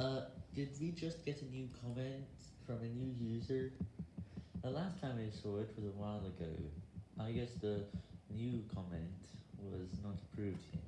Uh, did we just get a new comment from a new user? The last time I saw it was a while ago. I guess the new comment was not approved yet.